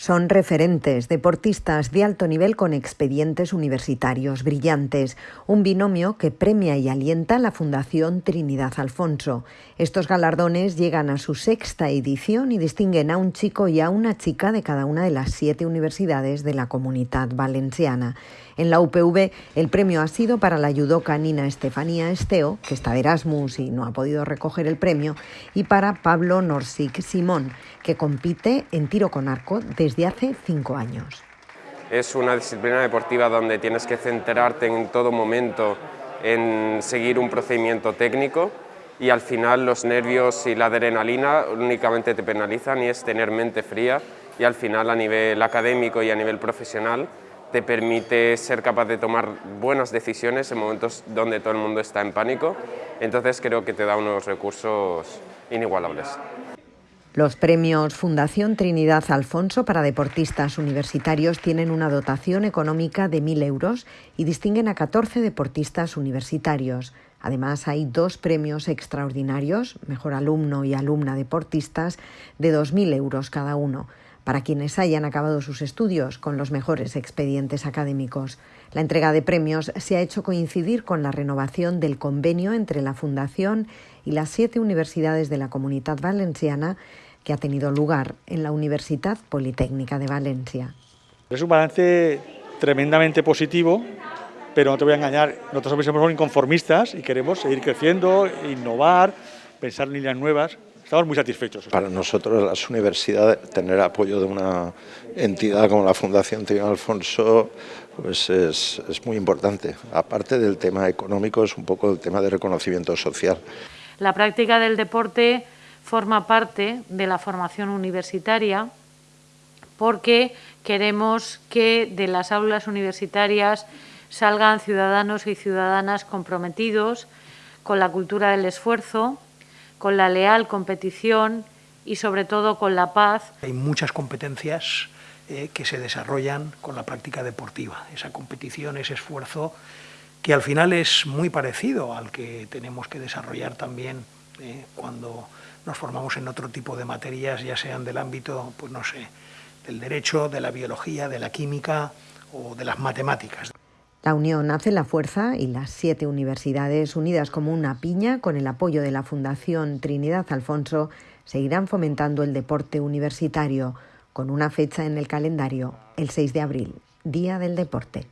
Son referentes, deportistas de alto nivel con expedientes universitarios brillantes, un binomio que premia y alienta la Fundación Trinidad Alfonso. Estos galardones llegan a su sexta edición y distinguen a un chico y a una chica de cada una de las siete universidades de la comunidad valenciana. En la UPV el premio ha sido para la judoka Nina Estefanía Esteo, que está de Erasmus y no ha podido recoger el premio, y para Pablo Norsik Simón, que compite en tiro con arco desde hace cinco años. Es una disciplina deportiva donde tienes que centrarte en todo momento en seguir un procedimiento técnico y al final los nervios y la adrenalina únicamente te penalizan y es tener mente fría y al final a nivel académico y a nivel profesional te permite ser capaz de tomar buenas decisiones en momentos donde todo el mundo está en pánico, entonces creo que te da unos recursos inigualables. Los premios Fundación Trinidad Alfonso para deportistas universitarios tienen una dotación económica de 1.000 euros y distinguen a 14 deportistas universitarios. Además, hay dos premios extraordinarios, Mejor Alumno y Alumna Deportistas, de 2.000 euros cada uno para quienes hayan acabado sus estudios con los mejores expedientes académicos. La entrega de premios se ha hecho coincidir con la renovación del convenio entre la Fundación y las siete universidades de la Comunidad Valenciana que ha tenido lugar en la Universidad Politécnica de Valencia. Es un balance tremendamente positivo, pero no te voy a engañar, nosotros somos inconformistas y queremos seguir creciendo, innovar, pensar en líneas nuevas estamos muy satisfechos. Para nosotros las universidades, tener apoyo de una entidad como la Fundación Tío Alfonso pues es, es muy importante. Aparte del tema económico, es un poco el tema de reconocimiento social. La práctica del deporte forma parte de la formación universitaria porque queremos que de las aulas universitarias salgan ciudadanos y ciudadanas comprometidos con la cultura del esfuerzo, con la leal competición y sobre todo con la paz. Hay muchas competencias eh, que se desarrollan con la práctica deportiva, esa competición, ese esfuerzo que al final es muy parecido al que tenemos que desarrollar también eh, cuando nos formamos en otro tipo de materias, ya sean del ámbito, pues no sé, del derecho, de la biología, de la química o de las matemáticas. La unión hace la fuerza y las siete universidades unidas como una piña con el apoyo de la Fundación Trinidad Alfonso seguirán fomentando el deporte universitario con una fecha en el calendario, el 6 de abril, Día del Deporte.